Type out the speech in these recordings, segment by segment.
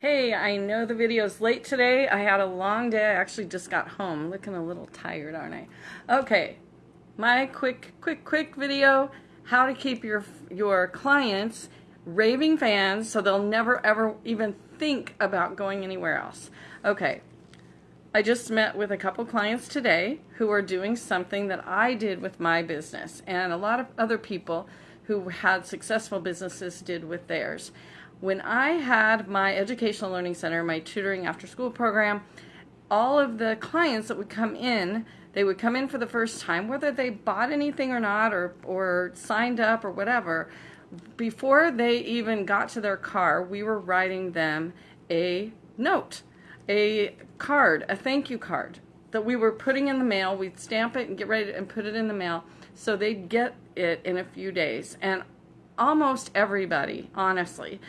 Hey, I know the video's late today. I had a long day. I actually just got home. Looking a little tired, aren't I? Okay, my quick, quick, quick video, how to keep your, your clients raving fans so they'll never ever even think about going anywhere else. Okay, I just met with a couple clients today who are doing something that I did with my business and a lot of other people who had successful businesses did with theirs. When I had my educational learning center, my tutoring after school program, all of the clients that would come in, they would come in for the first time, whether they bought anything or not or, or signed up or whatever, before they even got to their car, we were writing them a note, a card, a thank you card that we were putting in the mail. We'd stamp it and get ready and put it in the mail so they'd get it in a few days. And almost everybody, honestly,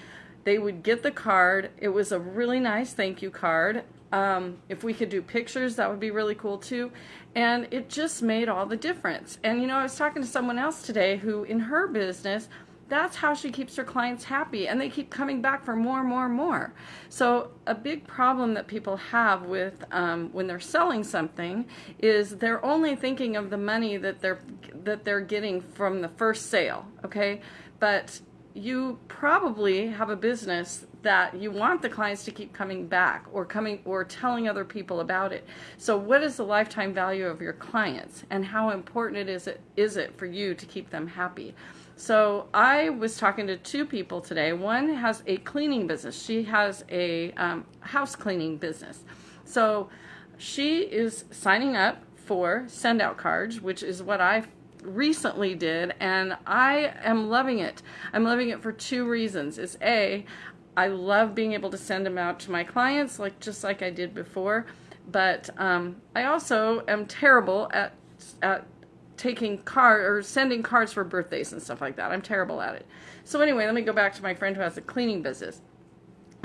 they would get the card. It was a really nice thank you card. Um, if we could do pictures, that would be really cool too. And it just made all the difference. And you know, I was talking to someone else today who, in her business, that's how she keeps her clients happy and they keep coming back for more and more and more so a big problem that people have with um, when they're selling something is they're only thinking of the money that they're that they're getting from the first sale okay but you probably have a business that you want the clients to keep coming back or coming or telling other people about it. So what is the lifetime value of your clients and how important it is it is it for you to keep them happy? So I was talking to two people today. One has a cleaning business. She has a um, house cleaning business. So she is signing up for send out cards, which is what I recently did and I am loving it. I'm loving it for two reasons. Is A, I love being able to send them out to my clients like just like I did before, but um, I also am terrible at, at taking card or sending cards for birthdays and stuff like that. I'm terrible at it. So anyway, let me go back to my friend who has a cleaning business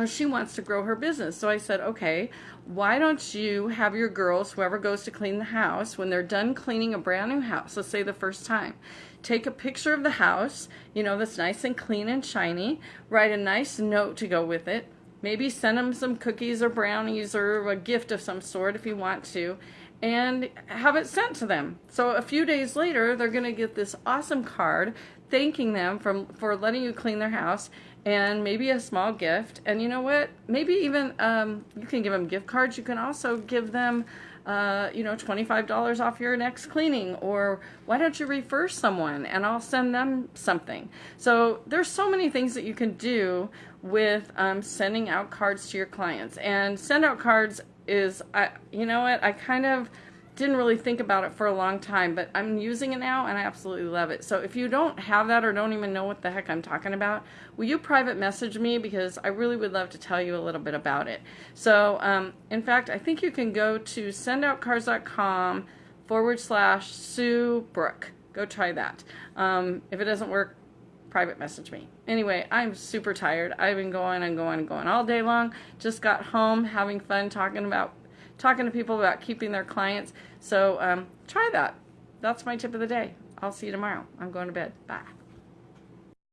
she wants to grow her business. So I said, okay, why don't you have your girls, whoever goes to clean the house, when they're done cleaning a brand new house, let's say the first time, take a picture of the house, you know, that's nice and clean and shiny, write a nice note to go with it, maybe send them some cookies or brownies or a gift of some sort if you want to, and have it sent to them. So a few days later, they're going to get this awesome card thanking them from, for letting you clean their house and maybe a small gift. And you know what? Maybe even um, you can give them gift cards. You can also give them, uh, you know, $25 off your next cleaning. Or why don't you refer someone and I'll send them something. So there's so many things that you can do with um, sending out cards to your clients. And send out cards is, I, you know what? I kind of didn't really think about it for a long time, but I'm using it now and I absolutely love it. So if you don't have that or don't even know what the heck I'm talking about, will you private message me because I really would love to tell you a little bit about it. So um, in fact, I think you can go to sendoutcards.com forward slash Sue Brooke. Go try that. Um, if it doesn't work, private message me. Anyway, I'm super tired. I've been going and going and going all day long. Just got home having fun talking about talking to people about keeping their clients. So um, try that. That's my tip of the day. I'll see you tomorrow. I'm going to bed. Bye.